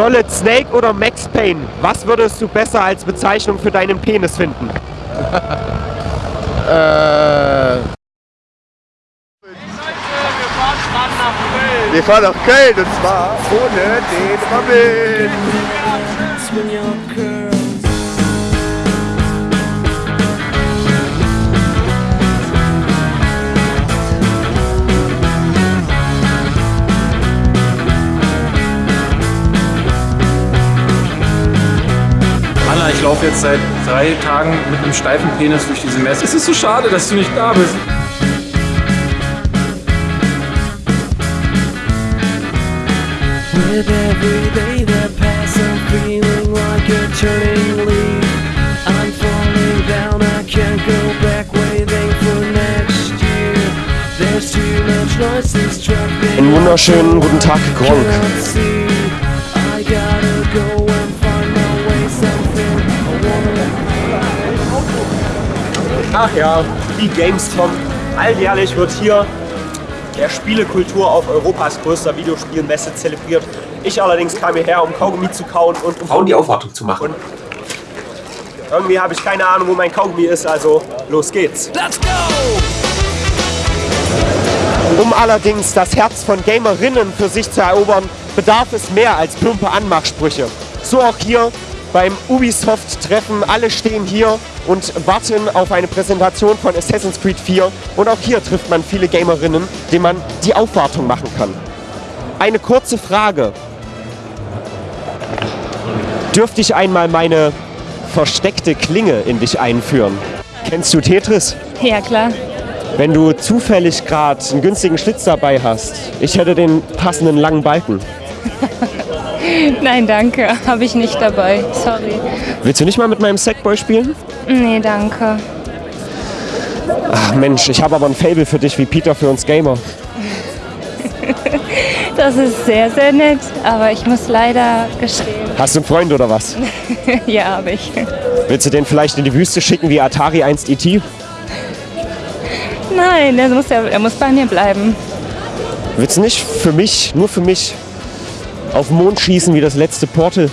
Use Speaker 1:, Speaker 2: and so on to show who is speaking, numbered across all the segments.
Speaker 1: Solid Snake oder Max Payne? Was würdest du besser als Bezeichnung für deinen Penis finden?
Speaker 2: Äh,
Speaker 3: Wir fahren nach Köln und zwar ohne den Robin.
Speaker 4: Ich laufe jetzt seit drei Tagen mit einem steifen Penis durch diese Messe. Es ist so schade, dass du nicht da bist.
Speaker 5: With every day that pass, I'm feeling like a turning leaf. I'm falling down, I can't go back, waiting for next year. There's too much noise, this truck
Speaker 1: Einen wunderschönen guten Tag, Gronk. Ach ja, die Gamescom. Alljährlich wird hier der Spielekultur auf Europas größter Videospielmesse zelebriert. Ich allerdings kam hierher, um Kaugummi zu kauen und um
Speaker 6: Frauen die Aufwartung zu machen.
Speaker 1: Und irgendwie habe ich keine Ahnung, wo mein Kaugummi ist, also los geht's.
Speaker 5: Let's go!
Speaker 1: Um allerdings das Herz von Gamerinnen für sich zu erobern, bedarf es mehr als plumpe Anmachsprüche. So auch hier beim Ubisoft-Treffen. Alle stehen hier und warten auf eine Präsentation von Assassin's Creed 4. Und auch hier trifft man viele Gamerinnen, denen man die Aufwartung machen kann. Eine kurze Frage. Dürfte ich einmal meine versteckte Klinge in dich einführen? Kennst du Tetris?
Speaker 7: Ja, klar.
Speaker 1: Wenn du zufällig gerade einen günstigen Schlitz dabei hast, ich hätte den passenden langen Balken.
Speaker 7: Nein, danke. Habe ich nicht dabei. Sorry.
Speaker 1: Willst du nicht mal mit meinem Sackboy spielen?
Speaker 7: Nee, danke.
Speaker 1: Ach Mensch, ich habe aber ein Fable für dich wie Peter für uns Gamer.
Speaker 7: Das ist sehr, sehr nett. Aber ich muss leider gestehen.
Speaker 1: Hast du einen Freund oder was?
Speaker 7: ja, habe ich.
Speaker 1: Willst du den vielleicht in die Wüste schicken wie Atari 1 ET?
Speaker 7: Nein, er muss, ja, er muss bei mir bleiben.
Speaker 1: Willst du nicht für mich, nur für mich, auf den Mond schießen wie das letzte Portal?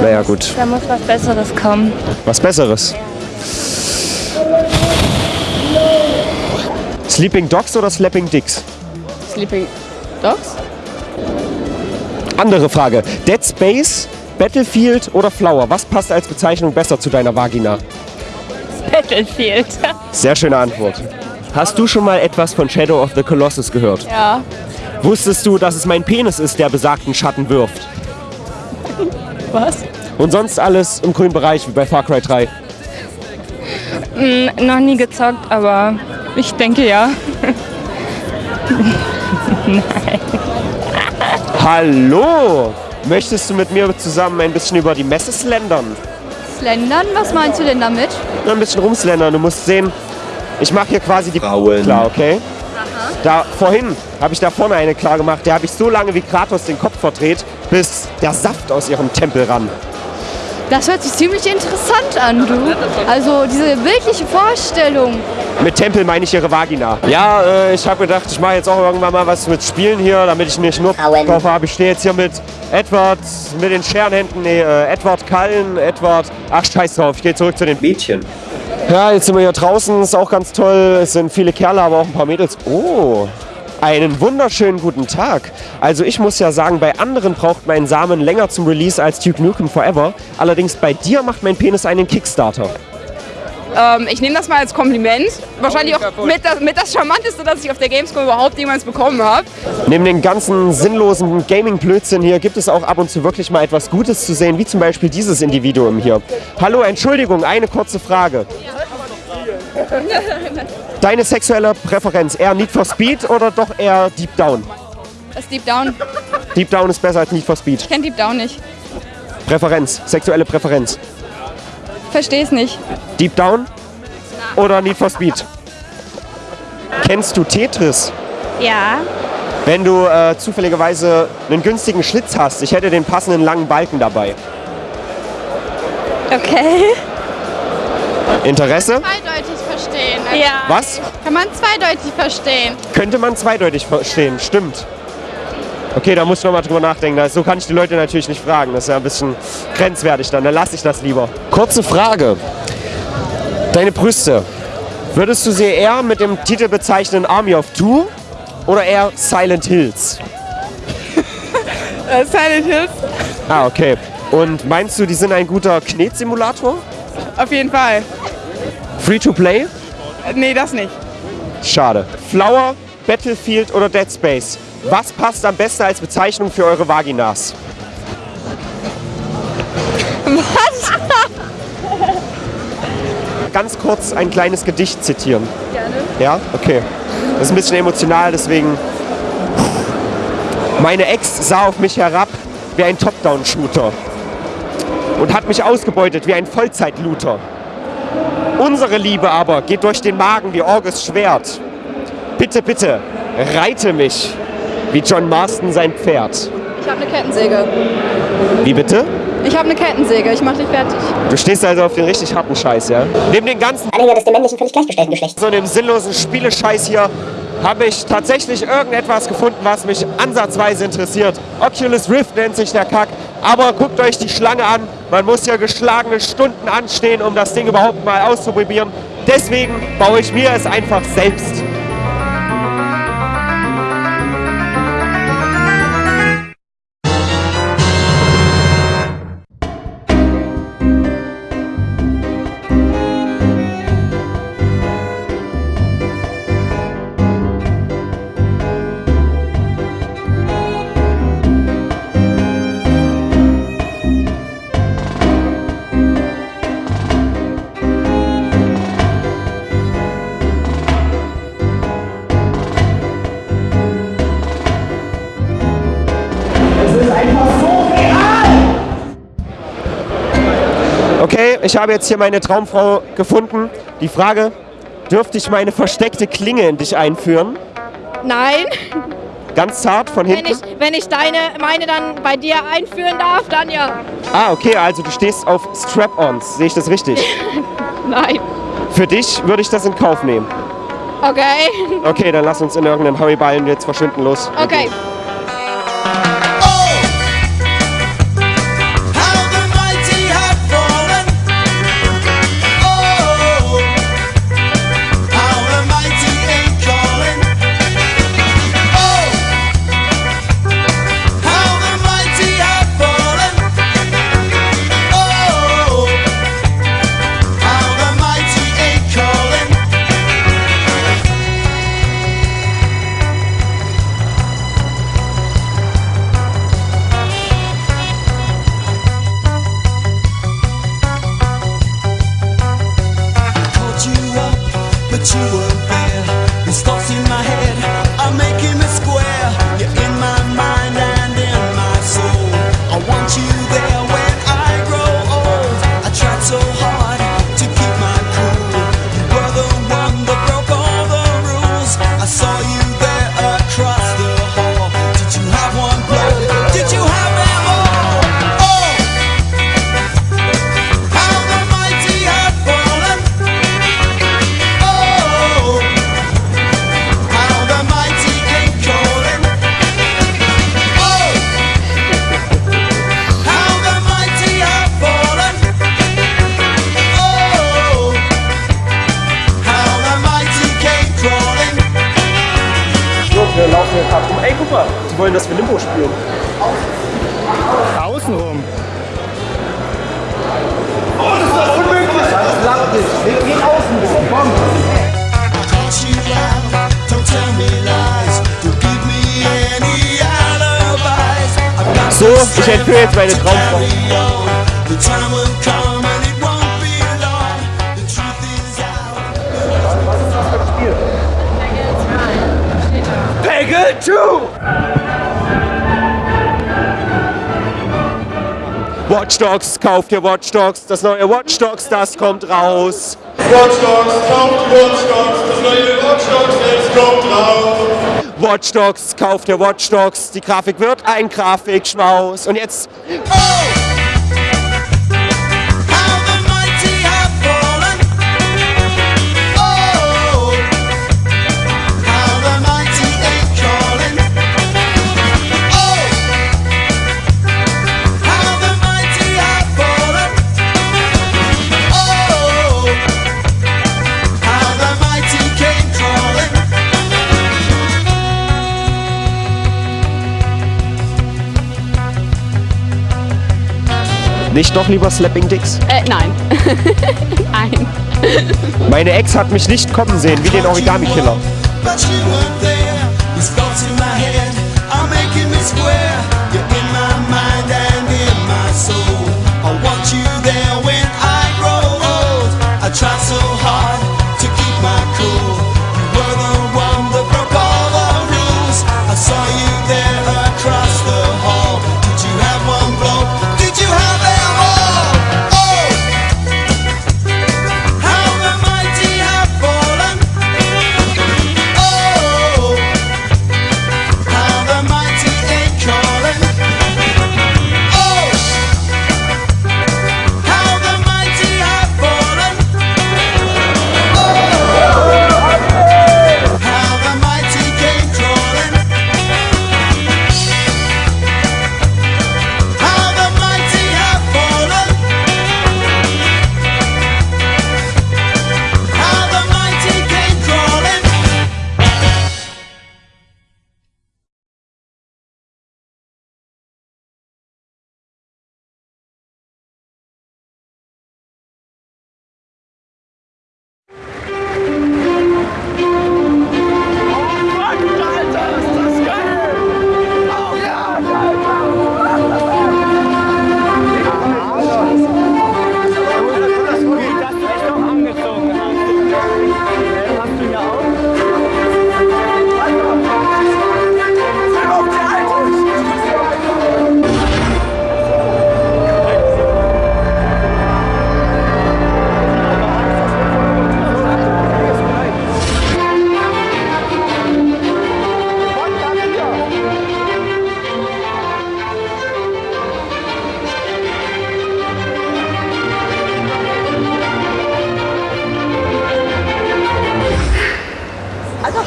Speaker 1: Naja gut,
Speaker 7: Da muss was Besseres kommen.
Speaker 1: was Besseres. Sleeping Dogs oder Slapping Dicks?
Speaker 7: Sleeping Dogs?
Speaker 1: Andere Frage. Dead Space, Battlefield oder Flower? Was passt als Bezeichnung besser zu deiner Vagina?
Speaker 7: Battlefield.
Speaker 1: Sehr schöne Antwort. Hast du schon mal etwas von Shadow of the Colossus gehört?
Speaker 7: ja.
Speaker 1: Wusstest du, dass es mein Penis ist, der besagten Schatten wirft?
Speaker 7: Was?
Speaker 1: Und sonst alles im grünen Bereich, wie bei Far Cry 3.
Speaker 7: Hm, noch nie gezockt, aber ich denke ja.
Speaker 1: Hallo! Möchtest du mit mir zusammen ein bisschen über die Messe slendern?
Speaker 8: Slendern? Was meinst du denn damit?
Speaker 1: Ein bisschen rumslendern. Du musst sehen, ich mache hier quasi die
Speaker 6: Frauen.
Speaker 1: klar, okay? Da vorhin habe ich da vorne eine klar gemacht, der habe ich so lange wie Kratos den Kopf verdreht, bis der Saft aus ihrem Tempel rann.
Speaker 8: Das hört sich ziemlich interessant an, du. Also diese bildliche Vorstellung.
Speaker 1: Mit Tempel meine ich ihre Vagina. Ja, äh, ich habe gedacht, ich mache jetzt auch irgendwann mal was mit Spielen hier, damit ich nicht nur drauf habe. Ich stehe jetzt hier mit Edward, mit den Scherenhänden, nee, äh, Edward Kallen, Edward, ach scheiß drauf, ich gehe zurück zu den
Speaker 6: Mädchen.
Speaker 1: Ja, jetzt sind wir hier draußen, ist auch ganz toll. Es sind viele Kerle, aber auch ein paar Mädels. Oh, einen wunderschönen guten Tag. Also ich muss ja sagen, bei anderen braucht mein Samen länger zum Release als Duke Nukem Forever. Allerdings bei dir macht mein Penis einen Kickstarter.
Speaker 9: Ähm, ich nehme das mal als Kompliment. Wahrscheinlich auch mit das, mit das Charmanteste, das ich auf der Gamescom überhaupt jemals bekommen habe.
Speaker 1: Neben den ganzen sinnlosen Gaming-Blödsinn hier gibt es auch ab und zu wirklich mal etwas Gutes zu sehen, wie zum Beispiel dieses Individuum hier. Hallo, Entschuldigung, eine kurze Frage. Deine sexuelle Präferenz, eher Need for Speed oder doch eher Deep Down?
Speaker 9: Das ist Deep Down.
Speaker 1: Deep Down ist besser als Need for Speed.
Speaker 9: Ich kenne Deep Down nicht.
Speaker 1: Präferenz, sexuelle Präferenz.
Speaker 9: Verstehe es nicht.
Speaker 1: Deep Down oder Need for Speed? Kennst du Tetris?
Speaker 7: Ja.
Speaker 1: Wenn du äh, zufälligerweise einen günstigen Schlitz hast, ich hätte den passenden langen Balken dabei.
Speaker 7: Okay.
Speaker 1: Interesse?
Speaker 8: Eindeutig verstehen.
Speaker 7: Ja.
Speaker 1: Was?
Speaker 8: Kann man zweideutig verstehen.
Speaker 1: Könnte man zweideutig verstehen, stimmt. Okay, da muss ich nochmal drüber nachdenken. Das- So kann ich die Leute natürlich nicht fragen. Das ist ja ein bisschen grenzwertig dann. Dann lasse ich das lieber. Kurze Frage. Deine Brüste. Würdest du sie eher mit dem Titel bezeichnen Army of Two oder eher Silent Hills?
Speaker 9: Äh, Silent Hills,
Speaker 1: Ah, okay. Und meinst du, die sind ein guter Knetsimulator?
Speaker 9: auf jeden Fall.
Speaker 1: Free to play?
Speaker 9: Äh, Nee, das nicht.
Speaker 1: Schade. Flower, Battlefield oder Dead Space? Was passt am besten als Bezeichnung für eure Vaginas?
Speaker 8: Was?
Speaker 1: Ganz kurz ein kleines Gedicht zitieren. Gerne. Ja? Okay. Das ist ein bisschen emotional, deswegen. Meine Ex sah auf mich herab wie ein Top-Down-Shooter und hat mich ausgebeutet wie ein Vollzeit-Looter. Unsere Liebe aber geht durch den Magen wie Orges Schwert. Bitte, bitte, reite mich wie John Marston sein Pferd.
Speaker 2: Ich habe eine Kettensäge.
Speaker 1: Wie bitte?
Speaker 2: Ich habe eine Kettensäge. Ich mache dich fertig.
Speaker 1: Du stehst also auf den richtig harten Scheiß, ja? Neben den ganzen
Speaker 6: Anhänger des dem männlichen völlig gleichgestellten Geschlechts.
Speaker 1: so dem sinnlosen Spielescheiß hier habe ich tatsächlich irgendetwas gefunden, was mich ansatzweise interessiert. Oculus Rift nennt sich der Kack. Aber guckt euch die Schlange an. Man muss ja geschlagene Stunden anstehen, um das Ding überhaupt mal auszuprobieren. Deswegen baue ich mir es einfach selbst. Ich habe jetzt hier meine Traumfrau gefunden. Die Frage, dürfte ich meine versteckte Klinge in dich einführen?
Speaker 8: Nein.
Speaker 1: Ganz zart von
Speaker 8: Wenn
Speaker 1: hinten?
Speaker 8: ich, wenn ich deine, meine dann bei dir einführen darf, dann ja.
Speaker 1: Ah, okay, also du stehst auf Strap-Ons. Sehe ich das richtig?
Speaker 8: Nein.
Speaker 1: Für dich würde ich das in Kauf nehmen.
Speaker 8: Okay.
Speaker 1: Okay, dann lass uns in irgendeinem Hurryballen jetzt verschwinden los.
Speaker 8: Okay.
Speaker 5: caught 是
Speaker 1: 我。Ich entführe jetzt meine Traumfrau. Peggle 2! Watch Dogs, kauft ihr Watch Dogs, das neue Watch Dogs, das kommt raus.
Speaker 10: Watch Dogs, kauft Watch Dogs, das neue Watch Dogs, es kommt raus.
Speaker 1: Watch Dogs, kauft ihr Watch Dogs, die Grafik wird ein Grafikschmaus. Und jetzt.
Speaker 5: Oh,
Speaker 11: Nicht doch lieber Slapping Dicks?
Speaker 8: Äh, nein. nein.
Speaker 11: Meine Ex hat mich nicht kommen sehen, wie den Origami-Killer.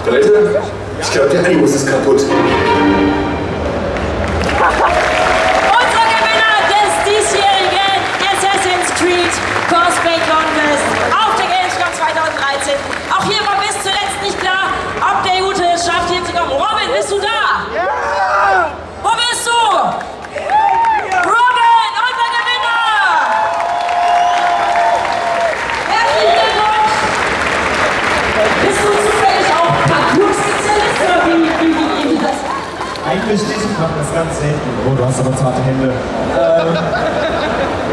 Speaker 3: Leute, ich glaube, der Animus ist kaputt.
Speaker 1: Ganz selten. Oh, du hast aber zarte Hände. Ähm,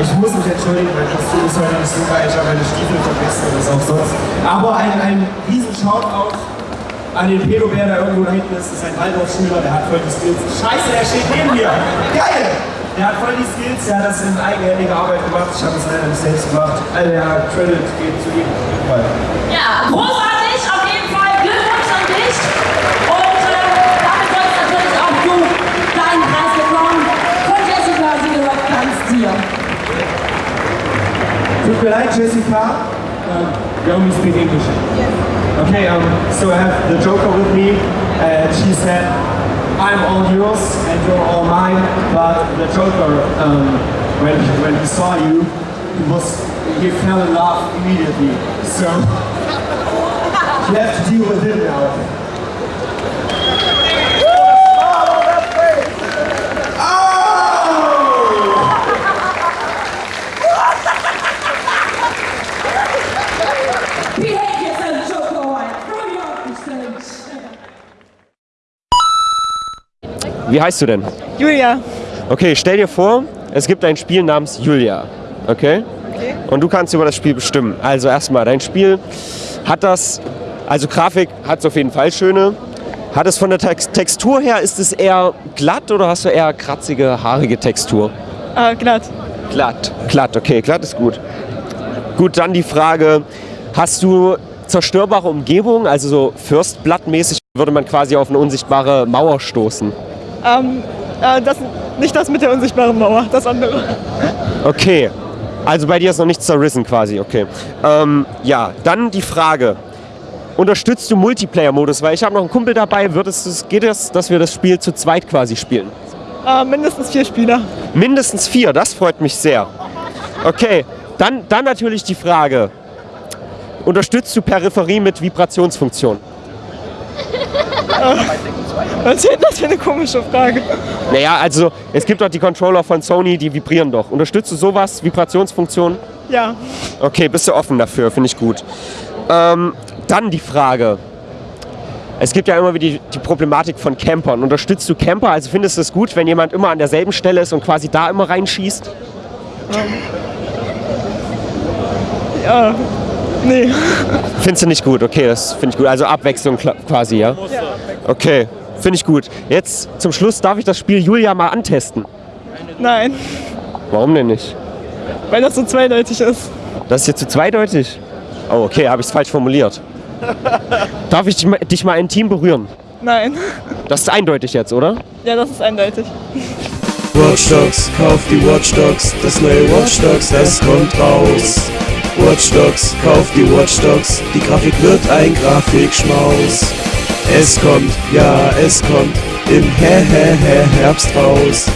Speaker 1: ich muss mich entschuldigen, mein Kostüm ist heute nicht geil, ich habe meine Stiefel vergessen und das auch sonst. Aber ein, ein riesen Shoutout an den Pedobär, der irgendwo da hinten ist. Das ist ein Waldorfschüler, der hat voll die Skills. Scheiße, der steht neben mir! Geil! Der hat voll die Skills, der hat das in eigenhändiger Arbeit gemacht. Ich habe das leider nicht selbst gemacht. Also ja, Credit geht zu ihm.
Speaker 12: Ja, großartig, auf jeden Fall. Glückwunsch an dich.
Speaker 1: Tut mir leid, Jessica. Um, you only speak English. Okay, um, so I have the Joker with me, and she said, I'm all yours and you're all mine, but the Joker, um, when, he, when he saw you, he was, he fell in love immediately. So, you have to deal with him now.
Speaker 11: Wie heißt du denn?
Speaker 2: Julia.
Speaker 11: Okay, stell dir vor, es gibt ein Spiel namens Julia. Okay?
Speaker 2: Okay.
Speaker 11: Und du kannst über das Spiel bestimmen. Also erstmal, dein Spiel hat das, also Grafik hat es auf jeden Fall schöne. Hat es von der Tex Textur her, ist es eher glatt oder hast du eher kratzige, haarige Textur?
Speaker 2: Äh, glatt.
Speaker 11: Glatt, glatt, okay, glatt ist gut. Gut, dann die Frage, hast du zerstörbare Umgebung, also so Fürstblattmäßig würde man quasi auf eine unsichtbare Mauer stoßen?
Speaker 2: Ähm, äh, das, nicht das mit der unsichtbaren Mauer, das andere.
Speaker 11: Okay, also bei dir ist noch nichts zerrissen quasi, okay. Ähm, ja, dann die Frage. Unterstützt du Multiplayer-Modus? Weil ich habe noch einen Kumpel dabei. Wird es, geht es, dass wir das Spiel zu zweit quasi spielen?
Speaker 2: Äh, mindestens vier Spieler.
Speaker 11: Mindestens vier, das freut mich sehr. Okay, dann, dann natürlich die Frage. Unterstützt du Peripherie mit Vibrationsfunktion?
Speaker 2: Was ist denn das für eine komische Frage?
Speaker 1: Naja, also es gibt doch die Controller von Sony, die vibrieren doch. Unterstützt du sowas, Vibrationsfunktion?
Speaker 2: Ja.
Speaker 1: Okay, bist du offen dafür, finde ich gut. Ähm, dann die Frage. Es gibt ja immer wieder die, die Problematik von Campern. Unterstützt du Camper? Also findest du es gut, wenn jemand immer an derselben Stelle ist und quasi da immer reinschießt?
Speaker 2: Ja. Nee.
Speaker 1: Findest du nicht gut? Okay, das finde ich gut. Also Abwechslung quasi, ja? Okay, finde ich gut. Jetzt zum Schluss darf ich das Spiel Julia mal antesten.
Speaker 2: Nein.
Speaker 1: Warum denn nicht?
Speaker 2: Weil das so zweideutig ist.
Speaker 1: Das ist jetzt zu zweideutig. Oh, okay, habe ich es falsch formuliert. Darf ich dich mal, dich mal intim berühren?
Speaker 2: Nein.
Speaker 1: Das ist eindeutig jetzt, oder?
Speaker 2: Ja, das ist eindeutig.
Speaker 5: Watch Dogs, kauf die Watch Dogs, das neue Watch Dogs, es kommt raus. Watch Dogs, kauf die Watch Dogs, die Grafik wird ein Grafikschmaus. Es kommt, ja, es kommt im Hä Herbst raus.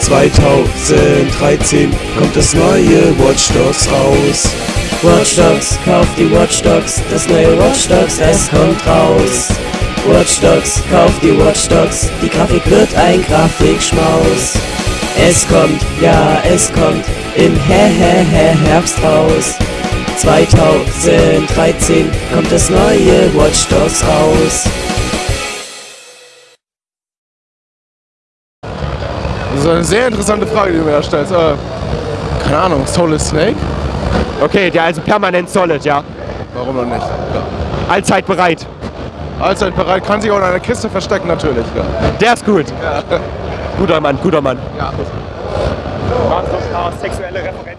Speaker 5: 2013 kommt das neue Watch Dogs raus. Watch Dogs, kauf die Watch Dogs, das neue Watch Dogs, es kommt raus. Watch Dogs, kauf die Watch Dogs, die Grafik wird ein Grafikschmaus. Es kommt, ja, es kommt im Hä Herbst raus. 2013 kommt das neue Watch Dogs raus.
Speaker 3: Das ist eine sehr interessante Frage, die du mir da stellst. Äh, keine Ahnung, Solid Snake?
Speaker 1: Okay, der also permanent solid, ja.
Speaker 3: Warum noch nicht? Ja.
Speaker 1: Allzeit bereit.
Speaker 3: Allzeit bereit, kann sich auch in einer Kiste verstecken natürlich. Ja.
Speaker 1: Der ist gut. Guter Mann, guter Mann.
Speaker 3: Ja.
Speaker 1: Waren so ein paar sexuelle Referenzen